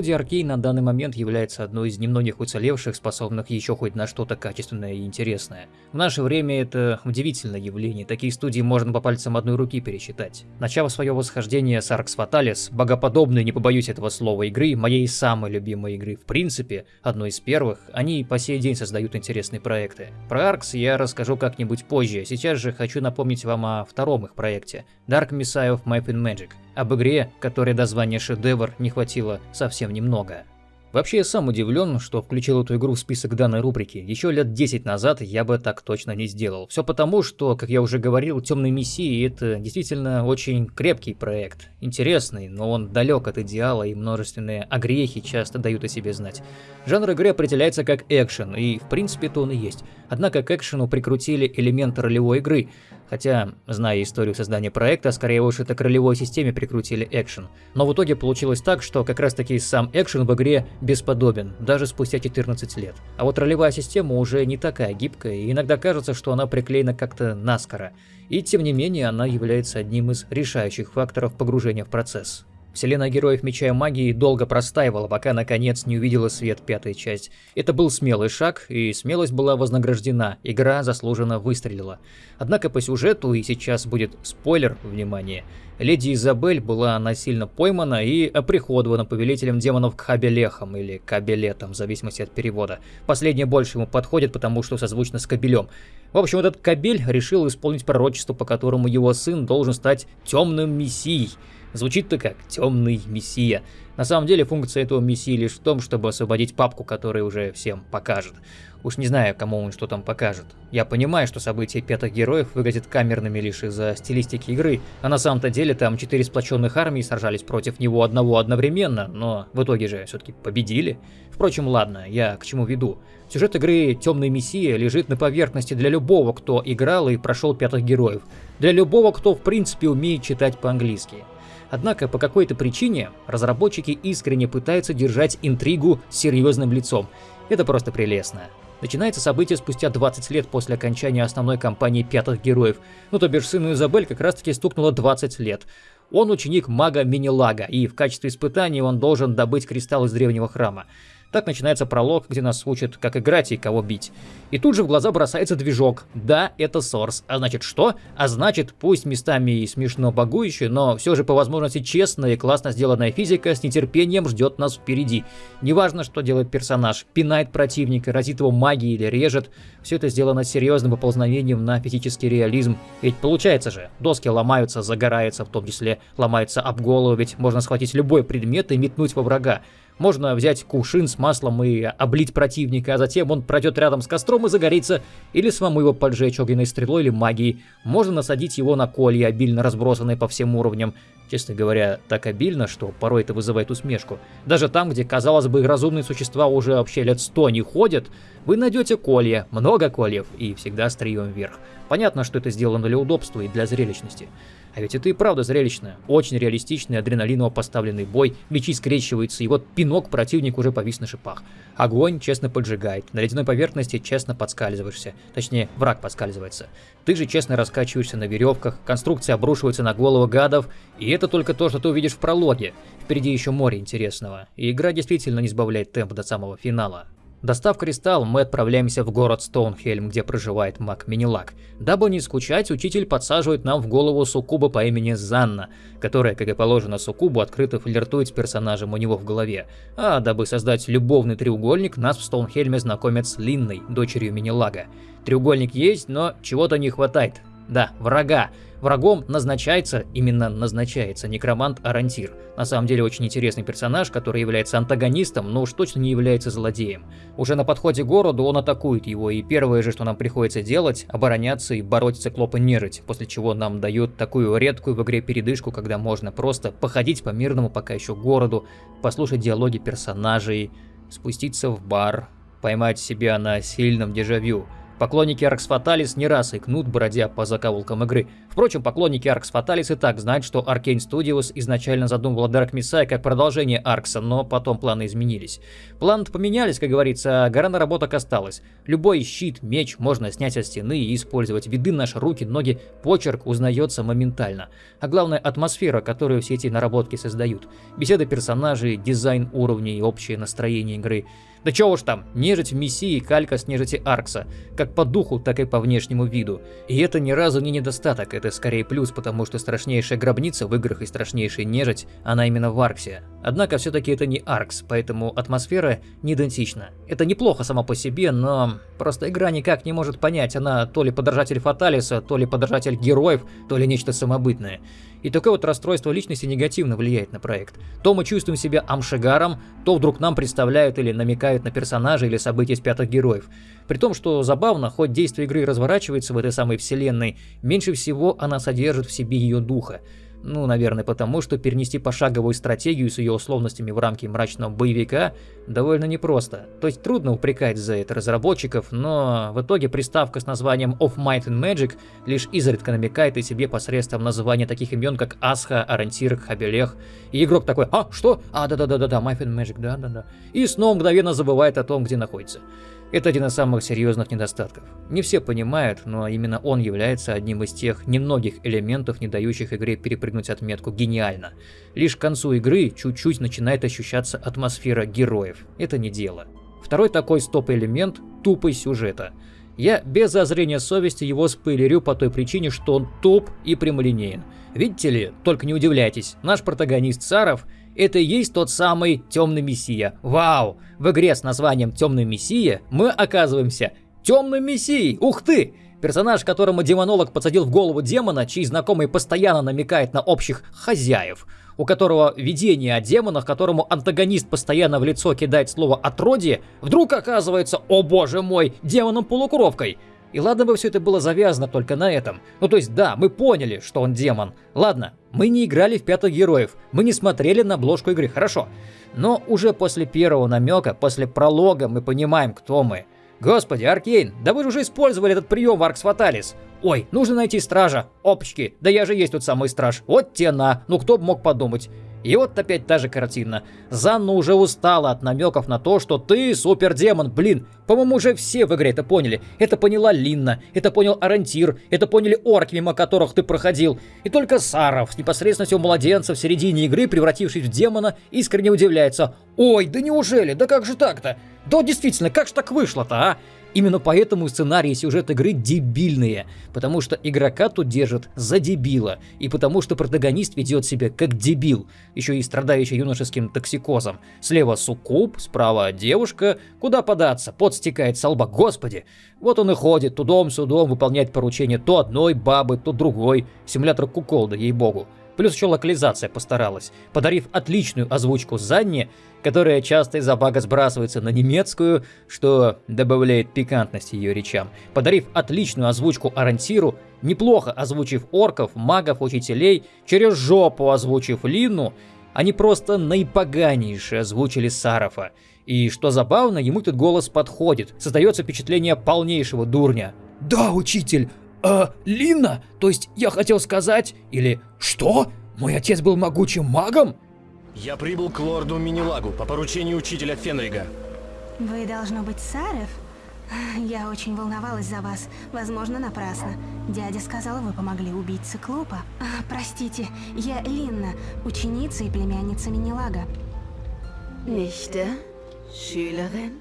Студия Arkane на данный момент является одной из немногих уцелевших, способных еще хоть на что-то качественное и интересное. В наше время это удивительное явление, такие студии можно по пальцам одной руки пересчитать. Начав свое восхождение с Arx Fatalis, богоподобной, не побоюсь этого слова, игры, моей самой любимой игры в принципе, одной из первых, они по сей день создают интересные проекты. Про Arx я расскажу как-нибудь позже, сейчас же хочу напомнить вам о втором их проекте, Dark Messiah of Might and Magic, об игре, которой до звания шедевр не хватило совсем немного. Вообще я сам удивлен, что включил эту игру в список данной рубрики. Еще лет 10 назад я бы так точно не сделал. Все потому, что, как я уже говорил, Темные Мессии это действительно очень крепкий проект. Интересный, но он далек от идеала и множественные огрехи часто дают о себе знать. Жанр игры определяется как экшен, и в принципе то он и есть. Однако к экшену прикрутили элементы ролевой игры. Хотя, зная историю создания проекта, скорее уж это к ролевой системе прикрутили экшен. Но в итоге получилось так, что как раз таки сам экшен в игре бесподобен, даже спустя 14 лет. А вот ролевая система уже не такая гибкая, и иногда кажется, что она приклеена как-то наскоро. И тем не менее, она является одним из решающих факторов погружения в процесс. Вселенная героев Меча и Магии долго простаивала, пока наконец не увидела свет пятая часть. Это был смелый шаг, и смелость была вознаграждена, игра заслуженно выстрелила. Однако по сюжету, и сейчас будет спойлер, внимание, леди Изабель была насильно поймана и оприходована повелителем демонов Кабелехом или Кабелетом, в зависимости от перевода. Последнее больше ему подходит, потому что созвучно с Кабелем. В общем, этот Кабель решил исполнить пророчество, по которому его сын должен стать темным мессией. Звучит-то как «темный мессия». На самом деле функция этого мессии лишь в том, чтобы освободить папку, который уже всем покажет. Уж не знаю, кому он что там покажет. Я понимаю, что события пятых героев выглядят камерными лишь из-за стилистики игры, а на самом-то деле там четыре сплоченных армии сражались против него одного одновременно, но в итоге же все-таки победили. Впрочем, ладно, я к чему веду. Сюжет игры «Темный Мессия» лежит на поверхности для любого, кто играл и прошел пятых героев. Для любого, кто в принципе умеет читать по-английски. Однако по какой-то причине разработчики искренне пытаются держать интригу серьезным лицом. Это просто прелестно. Начинается событие спустя 20 лет после окончания основной кампании пятых героев. Ну то бишь сыну Изабель как раз таки стукнуло 20 лет. Он ученик мага Минилага, и в качестве испытания он должен добыть кристалл из древнего храма. Так начинается пролог, где нас учат, как играть и кого бить. И тут же в глаза бросается движок. Да, это Source. А значит что? А значит, пусть местами и смешно багующая, но все же по возможности честная и классно сделанная физика с нетерпением ждет нас впереди. Неважно, что делает персонаж, пинает противника, разит его магией или режет, все это сделано серьезным поползновением на физический реализм. Ведь получается же, доски ломаются, загораются, в том числе ломаются об голову, ведь можно схватить любой предмет и метнуть во врага. Можно взять кувшин с маслом и облить противника, а затем он пройдет рядом с костром и загорится, или самому его поджечь огненной стрелой или магией. Можно насадить его на колья, обильно разбросанные по всем уровням. Честно говоря, так обильно, что порой это вызывает усмешку. Даже там, где, казалось бы, разумные существа уже вообще лет сто не ходят, вы найдете колья, много кольев, и всегда стрием вверх. Понятно, что это сделано для удобства и для зрелищности. А ведь это и правда зрелищно. Очень реалистичный, адреналиново поставленный бой, мечи скрещиваются, и вот пинок противник уже повис на шипах. Огонь честно поджигает, на ледяной поверхности честно подскальзываешься. Точнее, враг подскальзывается. Ты же честно раскачиваешься на веревках, конструкция обрушивается на голову гадов, и это только то, что ты увидишь в прологе. Впереди еще море интересного, и игра действительно не сбавляет темп до самого финала. Достав кристалл, мы отправляемся в город Стоунхельм, где проживает маг Минилак. Дабы не скучать, учитель подсаживает нам в голову суккуба по имени Занна, которая, как и положено суккубу, открыто флиртует с персонажем у него в голове. А дабы создать любовный треугольник, нас в Стоунхельме знакомят с Линной, дочерью Минилага. Треугольник есть, но чего-то не хватает. Да, врага. Врагом назначается, именно назначается, некромант Арантир. На самом деле очень интересный персонаж, который является антагонистом, но уж точно не является злодеем. Уже на подходе к городу он атакует его, и первое же, что нам приходится делать, обороняться и бороться циклопа нежить, после чего нам дают такую редкую в игре передышку, когда можно просто походить по мирному пока еще городу, послушать диалоги персонажей, спуститься в бар, поймать себя на сильном дежавю – Поклонники Arx Fatalis не раз икнут, бродя по закоулкам игры. Впрочем, поклонники Arx Fatalis и так знают, что Arkane Studios изначально задумывала Dark Messiah как продолжение Аркса, но потом планы изменились. Планы поменялись, как говорится, а гора наработок осталась. Любой щит, меч можно снять со стены и использовать. Виды наши руки, ноги, почерк узнается моментально. А главное атмосфера, которую все эти наработки создают. Беседы персонажей, дизайн уровней, общее настроение игры. Да чего уж там, нежить в Мессии калька с нежити Аркса, как по духу, так и по внешнему виду. И это ни разу не недостаток, это скорее плюс, потому что страшнейшая гробница в играх и страшнейшая нежить, она именно в Арксе. Однако все-таки это не Аркс, поэтому атмосфера не идентична. Это неплохо само по себе, но просто игра никак не может понять, она то ли подражатель Фаталиса, то ли подражатель героев, то ли нечто самобытное. И такое вот расстройство личности негативно влияет на проект. То мы чувствуем себя амшигаром, то вдруг нам представляют или намекают на персонажей или события из пятых героев. При том, что забавно, хоть действие игры разворачивается в этой самой вселенной, меньше всего она содержит в себе ее духа. Ну, наверное, потому что перенести пошаговую стратегию с ее условностями в рамки мрачного боевика довольно непросто. То есть трудно упрекать за это разработчиков, но в итоге приставка с названием Of Might and Magic лишь изредка намекает и себе посредством названия таких имен, как Асха, Арантир, Хабелех. И игрок такой, а, что? А, да-да-да-да, Might and Magic, да-да-да. И снова мгновенно забывает о том, где находится. Это один из самых серьезных недостатков. Не все понимают, но именно он является одним из тех немногих элементов, не дающих игре перепрыгнуть отметку «гениально». Лишь к концу игры чуть-чуть начинает ощущаться атмосфера героев. Это не дело. Второй такой стоп-элемент – тупость сюжета. Я без зазрения совести его спойлерю по той причине, что он туп и прямолинеен. Видите ли, только не удивляйтесь, наш протагонист Саров – это и есть тот самый Темный Мессия. Вау! В игре с названием Темный Мессия мы оказываемся Темным Мессией! Ух ты! Персонаж, которому демонолог подсадил в голову демона, чей знакомый постоянно намекает на общих хозяев, у которого видение о демонах, которому антагонист постоянно в лицо кидает слово «отродье», вдруг оказывается, о боже мой, демоном-полукровкой. И ладно бы все это было завязано только на этом. Ну то есть да, мы поняли, что он демон. Ладно, мы не играли в пятых героев, мы не смотрели на обложку игры, хорошо. Но уже после первого намека, после пролога мы понимаем, кто мы. Господи, Аркейн, да вы же уже использовали этот прием в Аркс Фаталис. Ой, нужно найти стража. Опачки, да я же есть тот самый страж. Вот те на, ну кто бы мог подумать. И вот опять та же картина. Занна уже устала от намеков на то, что ты супердемон, блин. По-моему, уже все в игре это поняли. Это поняла Линна, это понял Арантир, это поняли орки, мимо которых ты проходил. И только Саров с непосредственностью младенца в середине игры, превратившись в демона, искренне удивляется. Ой, да неужели? Да как же так-то? Да действительно, как же так вышло-то, а? Именно поэтому сценарий и сюжет игры дебильные, потому что игрока тут держат за дебила, и потому что протагонист ведет себя как дебил, еще и страдающий юношеским токсикозом. Слева суккуб, справа девушка, куда податься, пот стекает со лба, господи. Вот он и ходит, тудом-судом выполняет поручения то одной бабы, то другой, симулятор куколда, ей-богу. Плюс еще локализация постаралась, подарив отличную озвучку Занне, которая часто из-за бага сбрасывается на немецкую, что добавляет пикантности ее речам. Подарив отличную озвучку Арантиру, неплохо озвучив орков, магов, учителей, через жопу озвучив Лину, они просто наипоганейше озвучили Сарафа. И что забавно, ему этот голос подходит, создается впечатление полнейшего дурня. «Да, учитель, «Э, Лина? То есть я хотел сказать... Или... Что? Мой отец был могучим магом?» Я прибыл к лорду Минилагу по поручению учителя Фенрига. Вы должно быть Сарев? Я очень волновалась за вас. Возможно, напрасно. Дядя сказал, вы помогли убить циклопа. А, простите, я Линна, ученица и племянница Минилага. Nichte? Schülerin?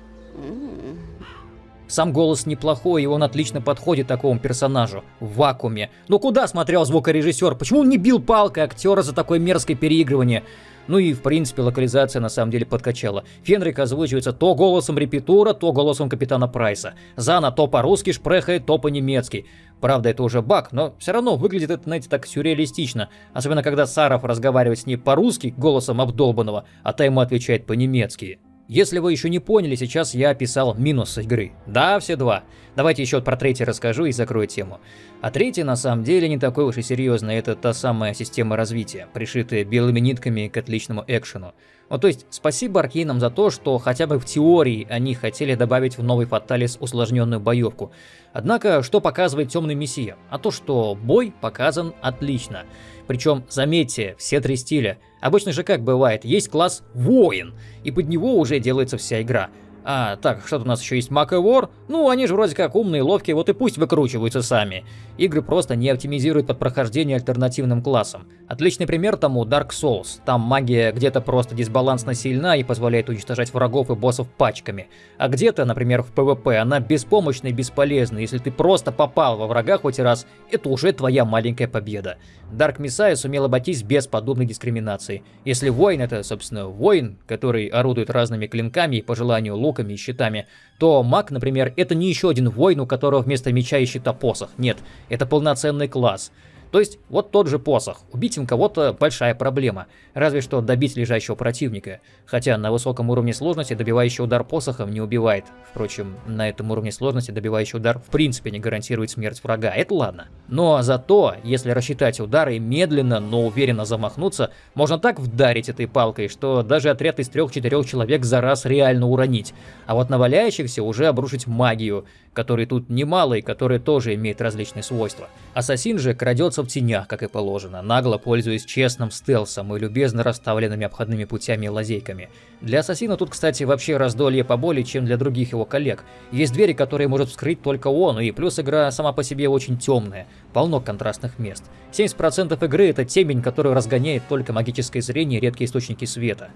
Сам голос неплохой, и он отлично подходит такому персонажу. В вакууме. Но куда смотрел звукорежиссер? Почему он не бил палкой актера за такое мерзкое переигрывание? Ну и, в принципе, локализация на самом деле подкачала. Фенрик озвучивается то голосом репетура, то голосом капитана Прайса. Зана то по-русски шпрехает, то по-немецки. Правда, это уже баг, но все равно выглядит это, знаете, так сюрреалистично. Особенно, когда Саров разговаривает с ней по-русски, голосом обдолбанного, а та ему отвечает по-немецки. Если вы еще не поняли, сейчас я описал минус игры. Да, все два. Давайте еще про третий расскажу и закрою тему. А третий на самом деле не такой уж и серьезный, это та самая система развития, пришитая белыми нитками к отличному экшену. Вот, то есть, спасибо Аркейнам за то, что хотя бы в теории они хотели добавить в новый Фаталис усложненную боевку. Однако, что показывает Темный Мессия? А то, что бой показан отлично. Причем, заметьте, все три стиля. Обычно же как бывает, есть класс воин, и под него уже делается вся игра. А, так, что-то у нас еще есть Mac War. Ну, они же вроде как умные, ловкие, вот и пусть выкручиваются сами. Игры просто не оптимизируют под прохождение альтернативным классом. Отличный пример тому Dark Souls. Там магия где-то просто дисбалансно сильна и позволяет уничтожать врагов и боссов пачками. А где-то, например, в PvP, она беспомощна и бесполезна. Если ты просто попал во врага хоть раз, это уже твоя маленькая победа. Dark Messiah сумел обойтись без подобной дискриминации. Если воин это, собственно, воин, который орудует разными клинками и по желанию луками и щитами, то маг, например, это не еще один воин, у которого вместо меча и щита посох. Нет, это полноценный класс. То есть, вот тот же посох. Убить им кого-то большая проблема. Разве что добить лежащего противника. Хотя на высоком уровне сложности добивающий удар посохом не убивает. Впрочем, на этом уровне сложности добивающий удар в принципе не гарантирует смерть врага. Это ладно. Но зато, если рассчитать удары и медленно, но уверенно замахнуться, можно так вдарить этой палкой, что даже отряд из трех-четырех человек за раз реально уронить. А вот на валяющихся уже обрушить магию, которой тут немало и которая тоже имеет различные свойства. Ассасин же крадется в тенях, как и положено, нагло пользуясь честным стелсом и любезно расставленными обходными путями и лазейками. Для Ассасина тут, кстати, вообще раздолье поболее, чем для других его коллег. Есть двери, которые может вскрыть только он, и плюс игра сама по себе очень темная, полно контрастных мест. 70% игры это темень, которую разгоняет только магическое зрение и редкие источники света.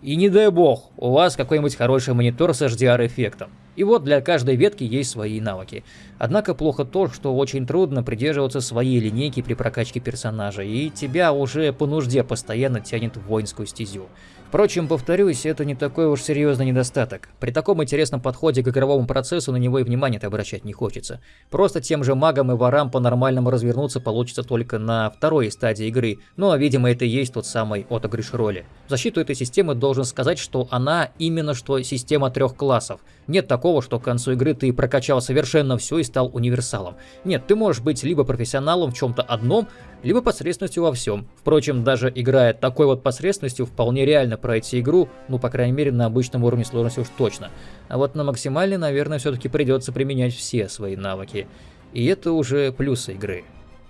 И не дай бог, у вас какой-нибудь хороший монитор с HDR-эффектом. И вот для каждой ветки есть свои навыки. Однако плохо то, что очень трудно придерживаться своей линейки при прокачке персонажа, и тебя уже по нужде постоянно тянет в воинскую стезю. Впрочем, повторюсь, это не такой уж серьезный недостаток. При таком интересном подходе к игровому процессу на него и внимания обращать не хочется. Просто тем же магам и ворам по-нормальному развернуться получится только на второй стадии игры, но, видимо, это и есть тот самый отыгрыш роли. В защиту этой системы должен сказать, что она именно что система трех классов. Нет такого, что к концу игры ты прокачал совершенно все и стал универсалом. Нет, ты можешь быть либо профессионалом в чем-то одном, либо посредственностью во всем. Впрочем, даже играя такой вот посредственностью, вполне реально пройти игру, ну, по крайней мере, на обычном уровне сложности уж точно. А вот на максимальной, наверное, все-таки придется применять все свои навыки. И это уже плюсы игры.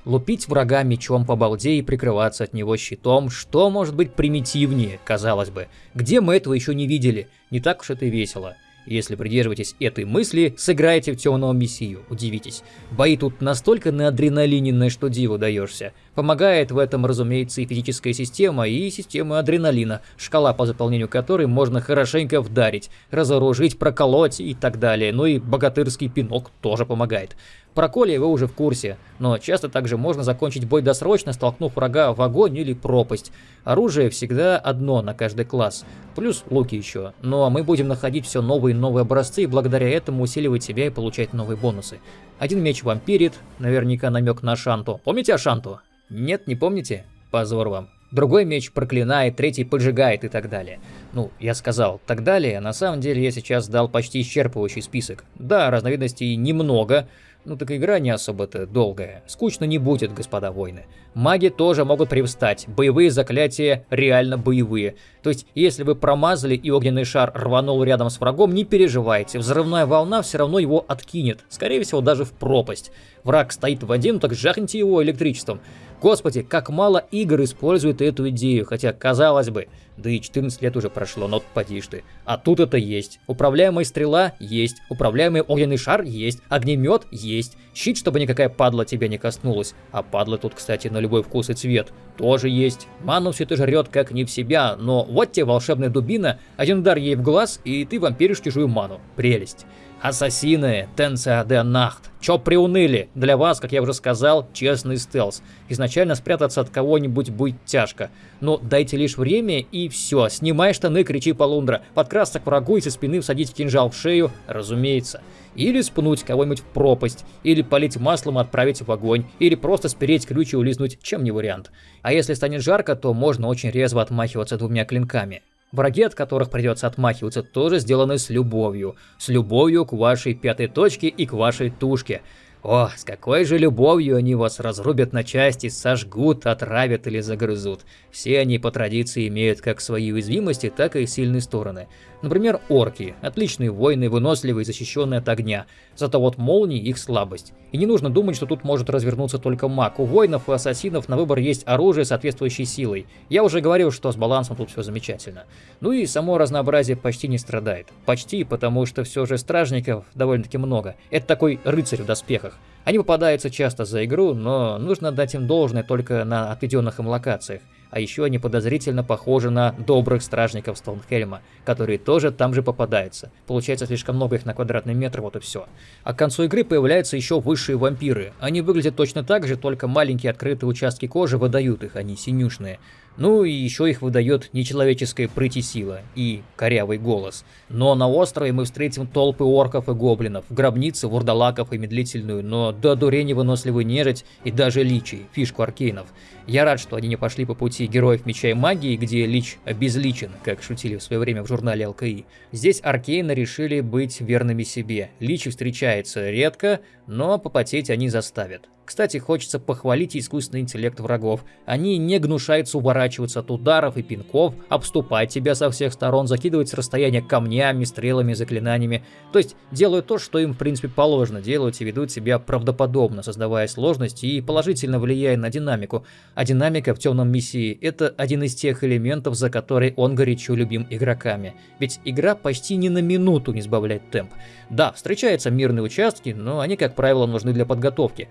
Лупить врага мечом по балде и прикрываться от него щитом, что может быть примитивнее, казалось бы. Где мы этого еще не видели? Не так уж это и весело. Если придерживаетесь этой мысли, сыграйте в темного мессию, удивитесь. Бои тут настолько на адреналиненные, что диву даешься. Помогает в этом, разумеется, и физическая система, и система адреналина, шкала по заполнению которой можно хорошенько вдарить, разоружить, проколоть и так далее. Ну и богатырский пинок тоже помогает. Про Коли вы уже в курсе, но часто также можно закончить бой досрочно, столкнув врага в огонь или пропасть. Оружие всегда одно на каждый класс, плюс луки еще. Ну а мы будем находить все новые и новые образцы и благодаря этому усиливать себя и получать новые бонусы. Один меч вампирит, наверняка намек на Шанту. Помните Ашанту? Нет, не помните? Позор вам. Другой меч проклинает, третий поджигает и так далее. Ну, я сказал так далее, на самом деле я сейчас дал почти исчерпывающий список. Да, разновидностей немного, ну так игра не особо-то долгая. Скучно не будет, господа воины. Маги тоже могут привстать. Боевые заклятия реально боевые. То есть, если вы промазали и огненный шар рванул рядом с врагом, не переживайте. Взрывная волна все равно его откинет. Скорее всего, даже в пропасть. Враг стоит в воде, ну так жахните его электричеством. Господи, как мало игр используют эту идею, хотя, казалось бы, да и 14 лет уже прошло, но поди ты. А тут это есть. Управляемая стрела есть, управляемый огненный шар есть, огнемет есть, щит, чтобы никакая падла тебя не коснулась. А падла тут, кстати, на любой вкус и цвет тоже есть. Ману все это жрет как не в себя, но вот тебе волшебная дубина, один удар ей в глаз, и ты вампиришь чужую ману. Прелесть. Ассасины, Тенция де Нахт. Чё приуныли? Для вас, как я уже сказал, честный стелс. Изначально спрятаться от кого-нибудь будет тяжко. Но дайте лишь время и все. Снимай штаны, кричи полундра. Подкрасться к врагу и со спины всадить кинжал в шею, разумеется. Или спнуть кого-нибудь в пропасть, или полить маслом и отправить в огонь, или просто спереть ключ и улизнуть, чем не вариант. А если станет жарко, то можно очень резво отмахиваться двумя клинками. Враги, от которых придется отмахиваться, тоже сделаны с любовью. С любовью к вашей пятой точке и к вашей тушке. О, с какой же любовью они вас разрубят на части, сожгут, отравят или загрызут. Все они по традиции имеют как свои уязвимости, так и сильные стороны. Например, орки. Отличные воины, выносливые, защищенные от огня. Зато вот молнии их слабость. И не нужно думать, что тут может развернуться только маг. У воинов и ассасинов на выбор есть оружие соответствующей силой. Я уже говорил, что с балансом тут все замечательно. Ну и само разнообразие почти не страдает. Почти, потому что все же стражников довольно-таки много. Это такой рыцарь в доспехах. Они попадаются часто за игру, но нужно дать им должное только на отведенных им локациях. А еще они подозрительно похожи на добрых стражников Стоунхельма, которые тоже там же попадаются. Получается слишком много их на квадратный метр, вот и все. А к концу игры появляются еще высшие вампиры. Они выглядят точно так же, только маленькие открытые участки кожи выдают их, они синюшные. Ну и еще их выдает нечеловеческая прыть и сила, и корявый голос. Но на острове мы встретим толпы орков и гоблинов, гробницы, вурдалаков и медлительную, но до дурени выносливую нежить и даже личий, фишку аркейнов. Я рад, что они не пошли по пути героев Меча и Магии, где Лич обезличен, как шутили в свое время в журнале ЛКИ. Здесь аркейны решили быть верными себе. Лич встречается редко, но попотеть они заставят. Кстати, хочется похвалить искусственный интеллект врагов. Они не гнушаются уворачиваться от ударов и пинков, обступать тебя со всех сторон, закидывать с расстояния камнями, стрелами, заклинаниями. То есть делают то, что им в принципе положено делать и ведут себя правдоподобно, создавая сложности и положительно влияя на динамику. А динамика в темном миссии это один из тех элементов, за который он горячо любим игроками. Ведь игра почти ни на минуту не сбавляет темп. Да, встречаются мирные участки, но они, как правило, нужны для подготовки.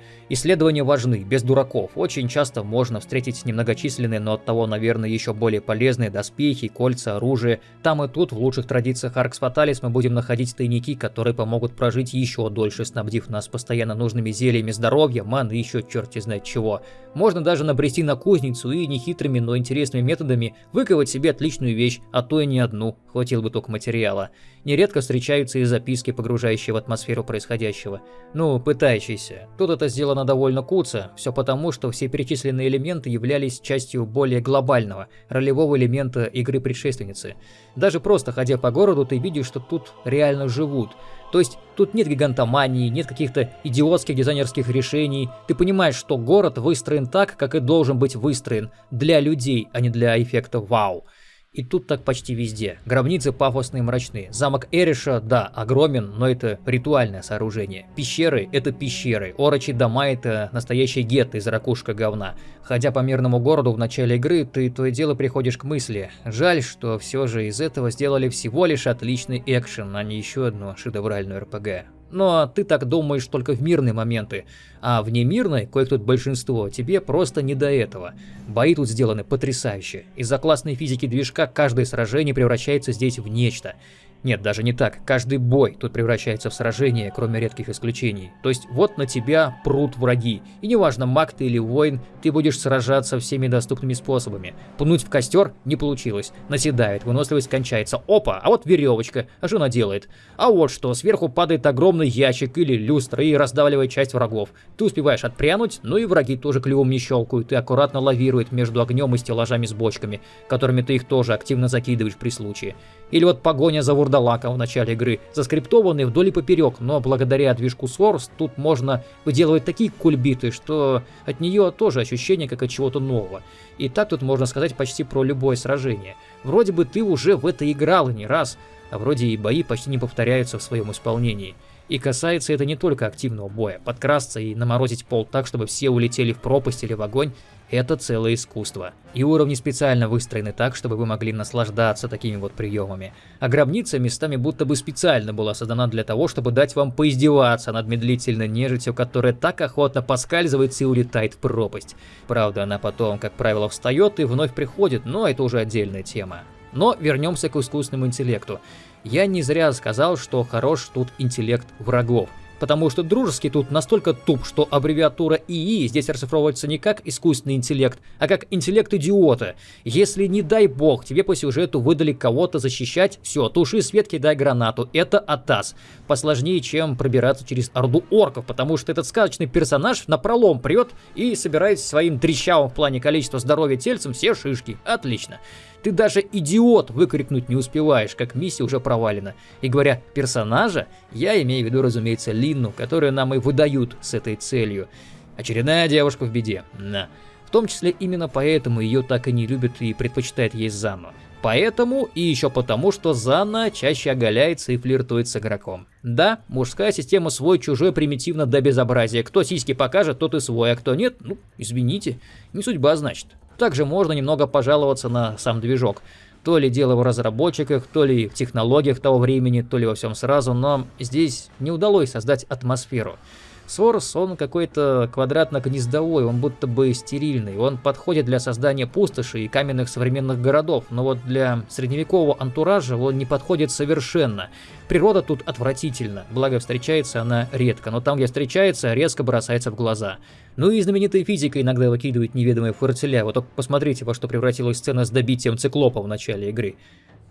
Исследования важны, без дураков. Очень часто можно встретить немногочисленные, но оттого, наверное, еще более полезные доспехи, кольца, оружие. Там и тут, в лучших традициях Аркс Фаталис, мы будем находить тайники, которые помогут прожить еще дольше, снабдив нас постоянно нужными зельями здоровья, маны и еще черти знает чего. Можно даже набрести на кузницу и нехитрыми, но интересными методами выковать себе отличную вещь, а то и не одну, хватило бы только материала. Нередко встречаются и записки, погружающие в атмосферу происходящего. Ну, пытающиеся. Тут это сделано довольно куца, все потому, что все перечисленные элементы являлись частью более глобального, ролевого элемента игры предшественницы. Даже просто ходя по городу, ты видишь, что тут реально живут. То есть тут нет гигантомании, нет каких-то идиотских дизайнерских решений. Ты понимаешь, что город выстроен так, как и должен быть выстроен. Для людей, а не для эффекта вау. И тут так почти везде. Гробницы пафосные и мрачные. Замок Эриша, да, огромен, но это ритуальное сооружение. Пещеры — это пещеры. Орочи дома — это настоящий гетто из ракушка говна. Ходя по мирному городу в начале игры, ты то и дело приходишь к мысли. Жаль, что все же из этого сделали всего лишь отличный экшен, а не еще одну шедевральную РПГ. Но ты так думаешь только в мирные моменты, а в немирной, кое-кто большинство, тебе просто не до этого. Бои тут сделаны потрясающе. Из-за классной физики движка каждое сражение превращается здесь в нечто. Нет, даже не так. Каждый бой тут превращается в сражение, кроме редких исключений. То есть вот на тебя прут враги. И неважно, маг ты или воин, ты будешь сражаться всеми доступными способами. Пнуть в костер не получилось. Наседает, выносливость кончается. Опа, а вот веревочка. А что она делает? А вот что, сверху падает огромный ящик или люстра и раздавливает часть врагов. Ты успеваешь отпрянуть, ну и враги тоже клювом не щелкают и аккуратно лавируют между огнем и стеллажами с бочками, которыми ты их тоже активно закидываешь при случае. Или вот погоня за вурдалаком в начале игры, заскриптованный вдоль и поперек, но благодаря движку Source тут можно выделывать такие кульбиты, что от нее тоже ощущение как от чего-то нового. И так тут можно сказать почти про любое сражение. Вроде бы ты уже в это играл и не раз, а вроде и бои почти не повторяются в своем исполнении. И касается это не только активного боя. Подкрасться и наморозить пол так, чтобы все улетели в пропасть или в огонь, это целое искусство. И уровни специально выстроены так, чтобы вы могли наслаждаться такими вот приемами. А гробница местами будто бы специально была создана для того, чтобы дать вам поиздеваться над медлительной нежитью, которая так охотно поскальзывается и улетает в пропасть. Правда, она потом, как правило, встает и вновь приходит, но это уже отдельная тема. Но вернемся к искусственному интеллекту. Я не зря сказал, что хорош тут интеллект врагов потому что дружеский тут настолько туп, что аббревиатура ИИ здесь расшифровывается не как искусственный интеллект, а как интеллект идиота. Если, не дай бог, тебе по сюжету выдали кого-то защищать, все, туши свет, кидай гранату. Это атас. Посложнее, чем пробираться через орду орков, потому что этот сказочный персонаж на пролом прет и собирает своим трещавым в плане количества здоровья тельцем все шишки. Отлично. Ты даже идиот выкрикнуть не успеваешь, как миссия уже провалена. И говоря персонажа, я имею в виду, разумеется, Линну, которую нам и выдают с этой целью. Очередная девушка в беде. На. В том числе именно поэтому ее так и не любят и предпочитает есть Зану. Поэтому и еще потому, что Зана чаще оголяется и флиртует с игроком. Да, мужская система свой-чужой примитивно до безобразия. Кто сиськи покажет, тот и свой, а кто нет, ну, извините, не судьба, значит. Также можно немного пожаловаться на сам движок. То ли дело в разработчиках, то ли в технологиях того времени, то ли во всем сразу, но здесь не удалось создать атмосферу. Сорос, он какой-то квадратно-гнездовой, он будто бы стерильный. Он подходит для создания пустоши и каменных современных городов, но вот для средневекового антуража он не подходит совершенно. Природа тут отвратительна, благо встречается она редко, но там, где встречается, резко бросается в глаза. Ну и знаменитая физика иногда выкидывает неведомые фортеля, вот только посмотрите, во что превратилась сцена с добитием циклопа в начале игры.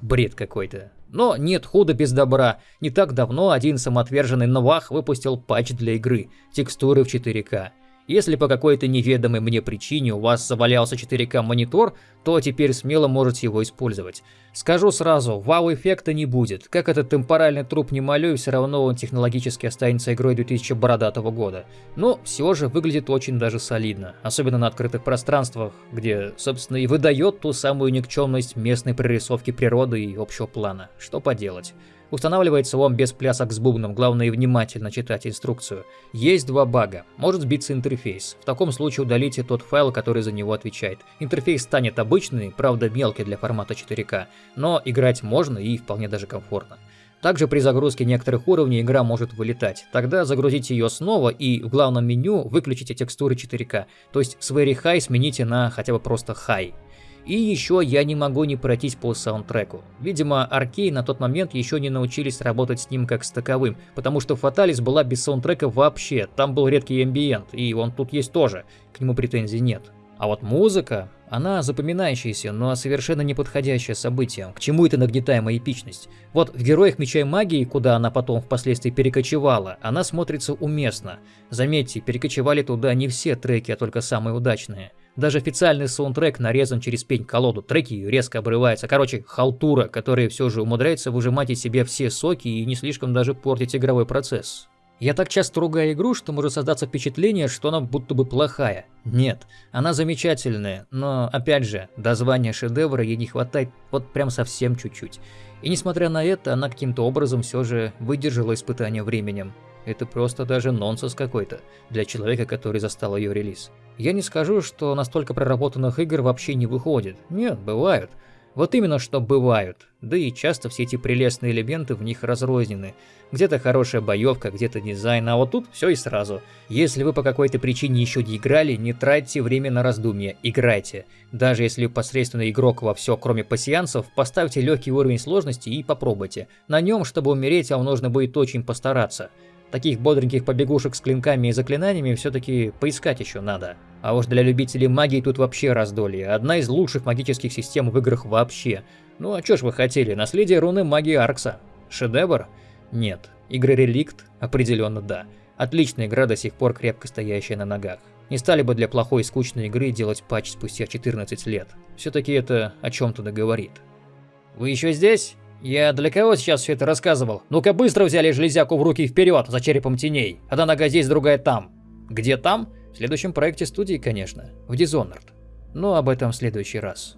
Бред какой-то. Но нет худа без добра. Не так давно один самоотверженный Новах выпустил патч для игры. Текстуры в 4К. Если по какой-то неведомой мне причине у вас завалялся 4К монитор, то теперь смело можете его использовать. Скажу сразу, вау-эффекта не будет. Как этот темпоральный труп не молю, все равно он технологически останется игрой 2000 бородатого года. Но все же выглядит очень даже солидно. Особенно на открытых пространствах, где, собственно, и выдает ту самую никчемность местной прорисовки природы и общего плана. Что поделать. Устанавливается он без плясок с бубном, главное внимательно читать инструкцию. Есть два бага. Может сбиться интерфейс. В таком случае удалите тот файл, который за него отвечает. Интерфейс станет обычный, правда мелкий для формата 4К, но играть можно и вполне даже комфортно. Также при загрузке некоторых уровней игра может вылетать. Тогда загрузите ее снова и в главном меню выключите текстуры 4К. То есть с Very High смените на хотя бы просто High. И еще я не могу не пройтись по саундтреку. Видимо, Аркей на тот момент еще не научились работать с ним как с таковым, потому что Фаталис была без саундтрека вообще, там был редкий амбиент, и он тут есть тоже, к нему претензий нет. А вот музыка, она запоминающаяся, но совершенно неподходящая событием. К чему это нагнетаемая эпичность? Вот в «Героях Меча и Магии», куда она потом впоследствии перекочевала, она смотрится уместно. Заметьте, перекочевали туда не все треки, а только самые удачные. Даже официальный саундтрек нарезан через пень-колоду, треки резко обрываются. Короче, халтура, которая все же умудряется выжимать из себя все соки и не слишком даже портить игровой процесс. Я так часто ругаю игру, что может создаться впечатление, что она будто бы плохая. Нет, она замечательная, но опять же, до звания шедевра ей не хватает вот прям совсем чуть-чуть. И несмотря на это, она каким-то образом все же выдержала испытание временем. Это просто даже нонсенс какой-то для человека, который застал ее релиз. Я не скажу, что настолько проработанных игр вообще не выходит. Нет, бывают. Вот именно что бывают. Да и часто все эти прелестные элементы в них разрознены. Где-то хорошая боевка, где-то дизайн, а вот тут все и сразу. Если вы по какой-то причине еще не играли, не тратьте время на раздумья, играйте. Даже если посредственный игрок во все, кроме пассианцев, поставьте легкий уровень сложности и попробуйте. На нем, чтобы умереть, вам нужно будет очень постараться. Таких бодреньких побегушек с клинками и заклинаниями все-таки поискать еще надо. А уж для любителей магии тут вообще раздолье. Одна из лучших магических систем в играх вообще. Ну а чё ж вы хотели, наследие руны магии Аркса? Шедевр? Нет. Игры Реликт? Определенно да. Отличная игра, до сих пор крепко стоящая на ногах. Не стали бы для плохой и скучной игры делать патч спустя 14 лет. Все-таки это о чем-то договорит. Вы еще здесь? Я для кого сейчас все это рассказывал? Ну-ка быстро взяли железяку в руки вперед за черепом теней. Одна нога здесь, другая там. Где там? В следующем проекте студии, конечно. В Dishonored. Но об этом в следующий раз.